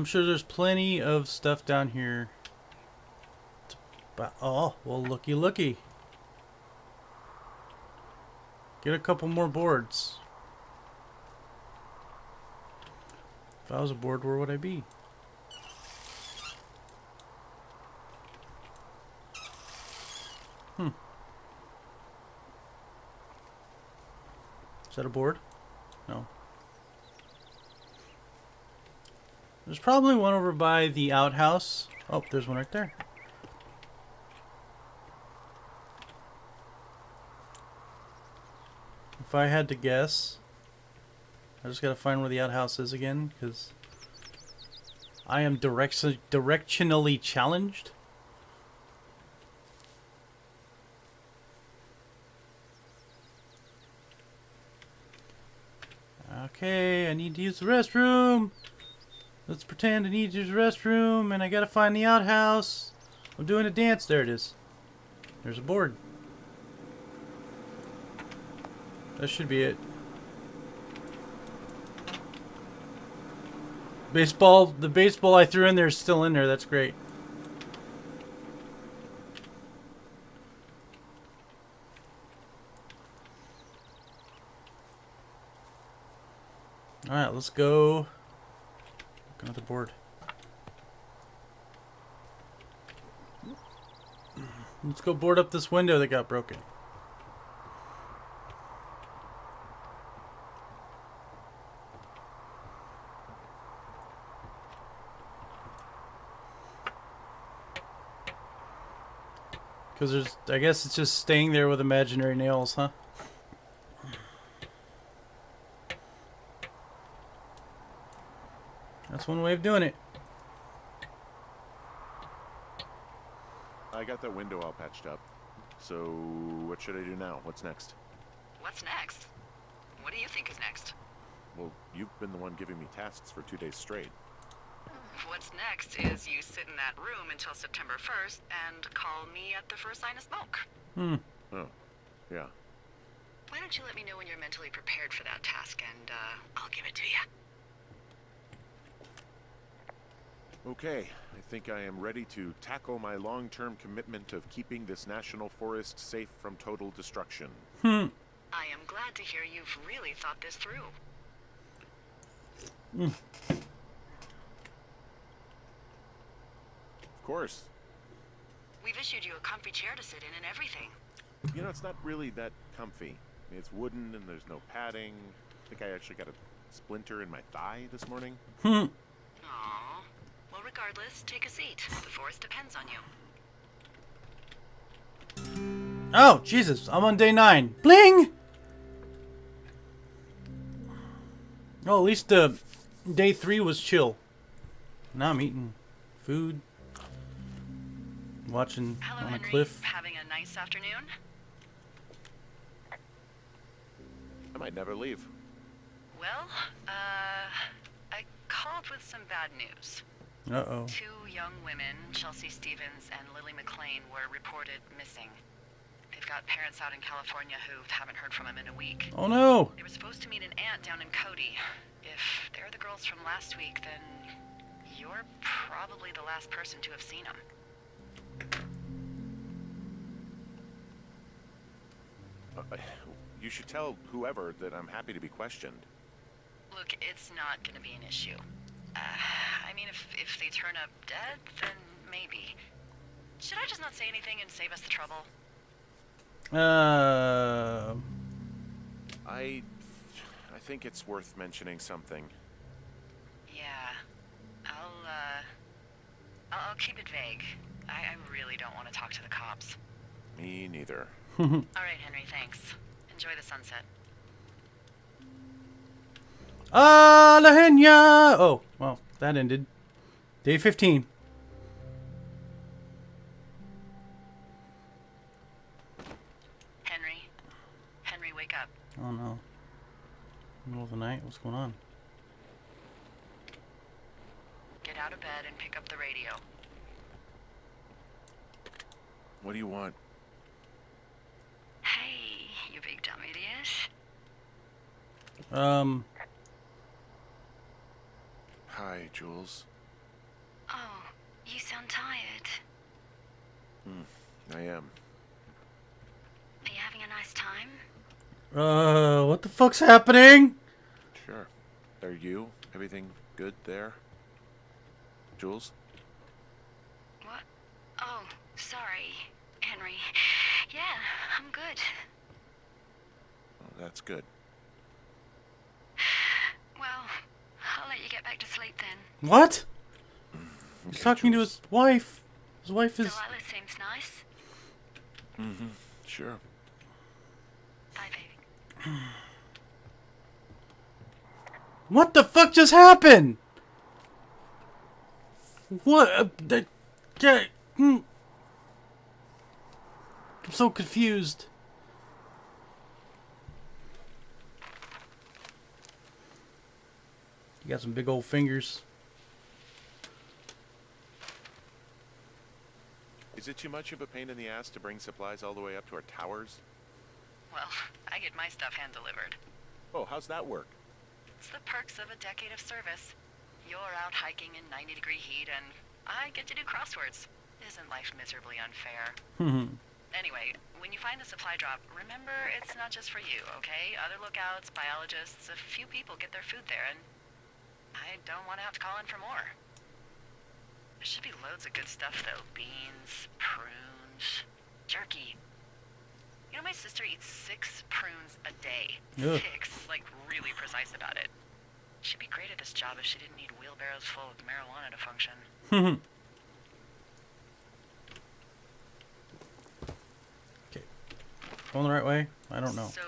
I'm sure there's plenty of stuff down here. to bu- Oh, well, looky, looky. Get a couple more boards. If I was a board, where would I be? Hmm. Is that a board? No. There's probably one over by the outhouse. Oh, there's one right there. If I had to guess, I just gotta find where the outhouse is again, because I am direction directionally challenged. Okay, I need to use the restroom. Let's pretend I need to use the restroom, and I gotta find the outhouse. I'm doing a dance. There it is. There's a board. That should be it. Baseball, the baseball I threw in there is still in there. That's great. All right, let's go. Another board. Let's go board up this window that got broken. Because there's, I guess it's just staying there with imaginary nails, huh? One way of doing it. I got that window all patched up. So, what should I do now? What's next? What's next? What do you think is next? Well, you've been the one giving me tasks for two days straight. What's next is you sit in that room until September 1st and call me at the first sign of smoke. Hmm. Oh, yeah. Why don't you let me know when you're mentally prepared for that task and uh, I'll give it to you. Okay, I think I am ready to tackle my long-term commitment of keeping this national forest safe from total destruction. Hmm. I am glad to hear you've really thought this through. Of course. We've issued you a comfy chair to sit in and everything. You know, it's not really that comfy. It's wooden and there's no padding. I think I actually got a splinter in my thigh this morning. Hmm. Aww. Well, regardless, take a seat. The forest depends on you. Oh, Jesus. I'm on day nine. Bling! Oh, at least uh, day three was chill. Now I'm eating food. Watching Hello, on a Henry. cliff. Having a nice afternoon? I might never leave. Well, uh, I called with some bad news. Uh-oh. Two young women, Chelsea Stevens and Lily McLean, were reported missing. They've got parents out in California who haven't heard from them in a week. Oh, no. They were supposed to meet an aunt down in Cody. If they're the girls from last week, then you're probably the last person to have seen them. Uh, you should tell whoever that I'm happy to be questioned. Look, it's not gonna be an issue. Uh, I mean, if, if they turn up dead, then maybe. Should I just not say anything and save us the trouble? Uh, I, I think it's worth mentioning something. Yeah. I'll, uh... I'll, I'll keep it vague. I, I really don't want to talk to the cops. Me neither. All right, Henry, thanks. Enjoy the sunset. Ah, La Henya! Oh, well, that ended. Day 15. Henry? Henry, wake up. Oh, no. Middle of the night? What's going on? Get out of bed and pick up the radio. What do you want? Hey, you big dumb idiot. Um, hi, Jules. Oh, you sound tired. Hmm, I am. Are you having a nice time? Uh, what the fuck's happening? Sure. Are you? Everything good there? Jules? What? Oh, sorry, Henry. Yeah, I'm good. Well, that's good. What? He's Okay, talking to his wife. His wife is. Delilah seems nice. Mm-hmm. Sure. Bye, baby. What the fuck just happened? What? Uh, that, yeah, hmm. I'm so confused. You got some big old fingers. Is it too much of a pain in the ass to bring supplies all the way up to our towers? Well, I get my stuff hand delivered. Oh, how's that work? It's the perks of a decade of service. You're out hiking in 90 degree heat, and I get to do crosswords. Isn't life miserably unfair? Hmm. Anyway, when you find the supply drop, remember it's not just for you, okay? Other lookouts, biologists, a few people get their food there, and I don't want to have to call in for more. There should be loads of good stuff, though. Beans, prunes, jerky. You know, my sister eats six prunes a day. Ugh. Six. Like, really precise about it. She'd be great at this job if she didn't need wheelbarrows full of marijuana to function. okay. Going the right way? I don't know. So,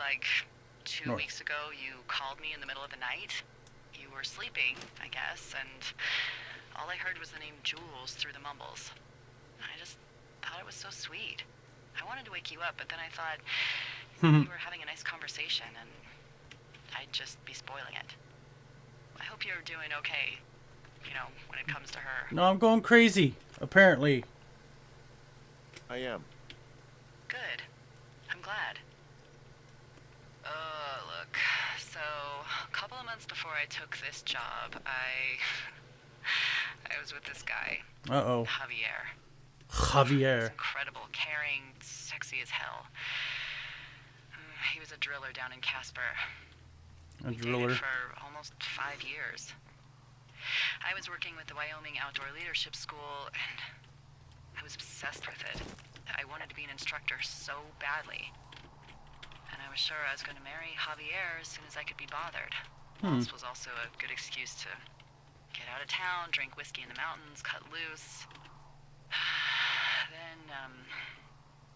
like, two North. weeks ago, you called me in the middle of the night. You were sleeping, I guess, and all I heard was the name Jules through the mumbles. I just thought it was so sweet. I wanted to wake you up, but then I thought you were having a nice conversation, and I'd just be spoiling it. I hope you're doing okay, you know, when it comes to her. No, I'm going crazy. Apparently. I am. Good. I'm glad. Uh, look. So, a couple of months before I took this job, I. I was with this guy, Uh oh. Javier. Javier. incredible, caring, sexy as hell. Mm, He was a driller down in Casper. A We driller. for almost five years. I was working with the Wyoming Outdoor Leadership School, and I was obsessed with it. I wanted to be an instructor so badly. And I was sure I was going to marry Javier as soon as I could be bothered. Hmm. This was also a good excuse to get out of town, drink whiskey in the mountains, cut loose. then, um,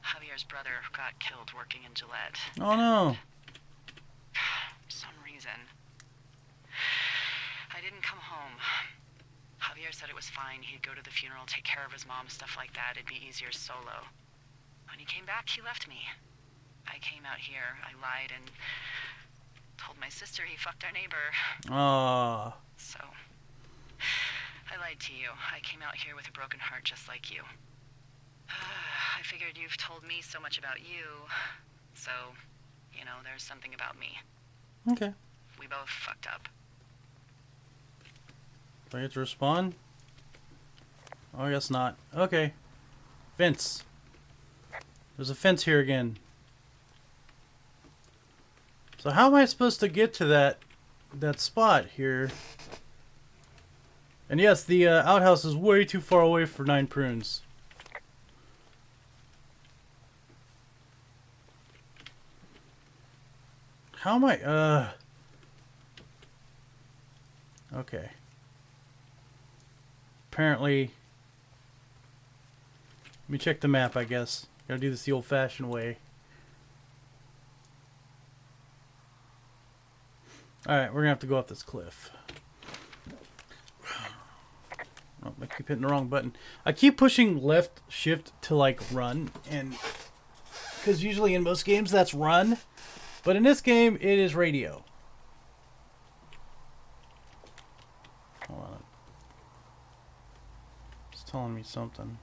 Javier's brother got killed working in Gillette Oh no. for some reason. I didn't come home. Javier said it was fine. He'd go to the funeral, take care of his mom, stuff like that. It'd be easier solo. When he came back, he left me. I came out here. I lied and told my sister he fucked our neighbor. Ah. So, I lied to you. I came out here with a broken heart just like you. I figured you've told me so much about you, so, you know, there's something about me. Okay. We both fucked up. Do I get to respond? Oh, I guess not. Okay. Fence. There's a fence here again. So how am I supposed to get to that that spot here? And yes, the uh, outhouse is way too far away for nine prunes. How am I? Uh. Okay. Apparently. Let me check the map, I guess. Gotta do this the old fashioned way. Alright, we're gonna have to go up this cliff. Oh, I keep hitting the wrong button. I keep pushing left shift to like run, and because usually in most games that's run, but in this game it is radio. Hold on. It's telling me something.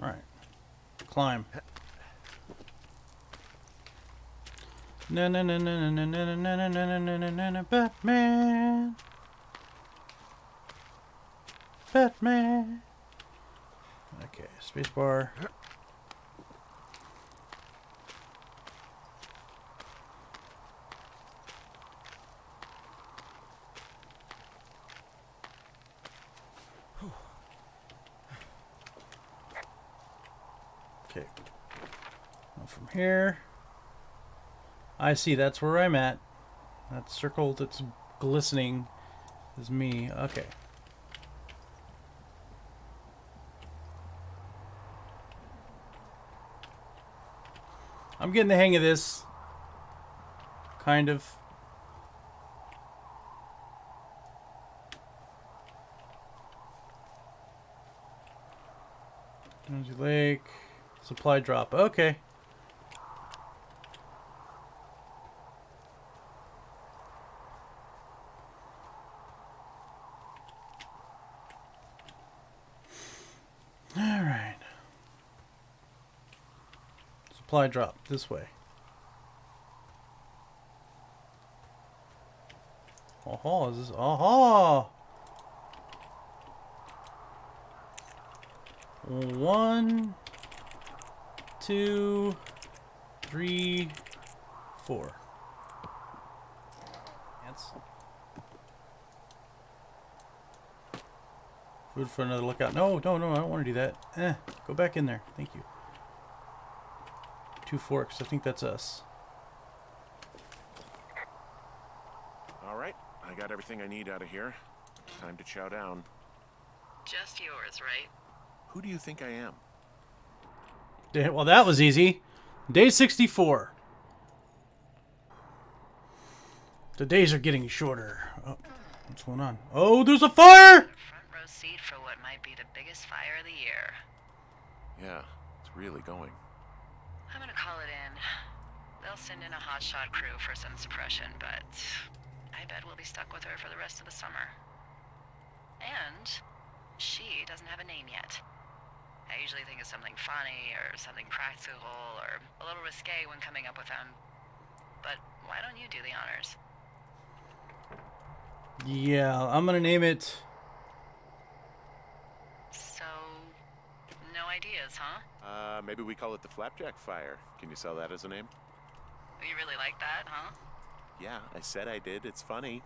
Alright. Climb. Na na na na na na na na na na na na na na Batman. Batman. Okay. Spacebar. Okay. From here. I see, that's where I'm at. That circle that's glistening is me. Okay. I'm getting the hang of this. Kind of. Energy Lake. Supply drop. Okay. Supply drop this way. Oh, is this? Oh, one, two, three, four. Ants. Food for another lookout. No, no, no, I don't want to do that. Eh, go back in there. Thank you. Two forks. I think that's us. All right, I got everything I need out of here. Time to chow down. Just yours, right? Who do you think I am? Yeah, Well, that was easy. Day 64. The days are getting shorter. Oh, what's going on? Oh, there's a fire! Front row seat for what might be the biggest fire of the year. Yeah, it's really going. I'm gonna call it in. They'll send in a hotshot crew for some suppression, but I bet we'll be stuck with her for the rest of the summer. And she doesn't have a name yet. I usually think of something funny or something practical or a little risque when coming up with them. But why don't you do the honors? Yeah, I'm gonna name it. So, no ideas, huh? Uh, maybe we call it the Flapjack Fire. Can you sell that as a name? You really like that, huh? Yeah, I said I did. It's funny.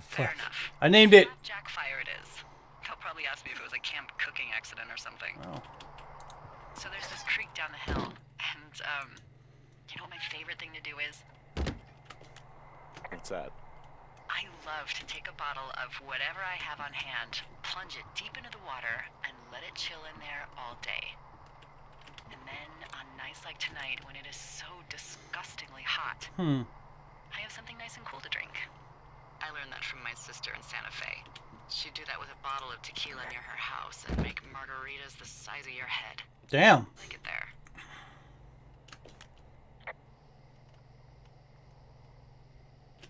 Fair enough. I named it. Jack Fire it is. They'll probably ask me if it was a camp cooking accident or something. Oh. So there's this creek down the hill, and um, you know what my favorite thing to do is? What's that? I love to take a bottle of whatever I have on hand, plunge it deep into the water, and let it chill in there all day. And then on nights like tonight, when it is so disgustingly hot, Hmm. I have something nice and cool to drink. I learned that from my sister in Santa Fe. She'd do that with a bottle of tequila near her house and make margaritas the size of your head. Damn. Like it there.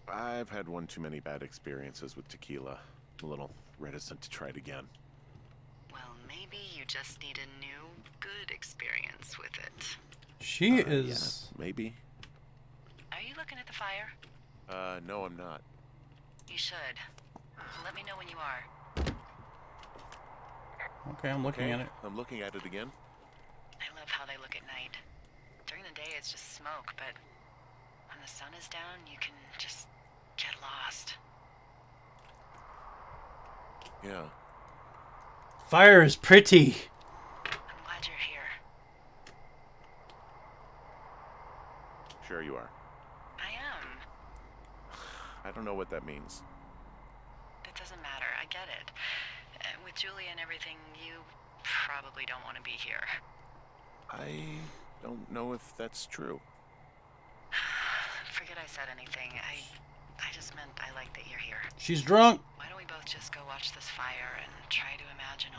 I've had one too many bad experiences with tequila. A little reticent to try it again. Well, maybe you just need a new, good experience with it. She Uh, is. Yeah, maybe. Are you looking at the fire? Uh, no, I'm not. You should. Let me know when you are. Okay, I'm looking Okay, at it. I'm looking at it again. I love how they look at night. During the day, it's just smoke, but when the sun is down, you can just get lost. Yeah. Fire is pretty. I'm glad you're here. Sure you are. I am. I don't know what that means. It doesn't matter. I get it. Uh, with Julie and everything, you probably don't want to be here. I don't know if that's true. Forget I said anything. I, I just meant I like that you're here. She's drunk. Why don't we both just go watch this fire and try to imagine